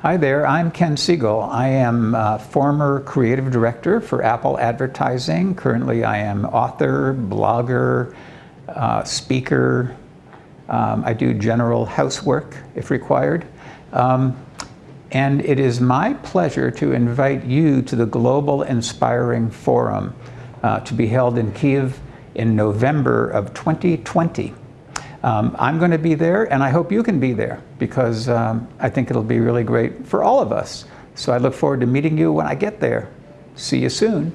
Hi there, I'm Ken Segall. I am uh, former creative director for Apple Advertising. Currently I am author, blogger, uh, speaker. Um, I do general housework if required. Um, and it is my pleasure to invite you to the Global Inspiring Forum uh, to be held in Kiev in November of 2020. Um, I'm going to be there, and I hope you can be there because um, I think it'll be really great for all of us. So I look forward to meeting you when I get there. See you soon.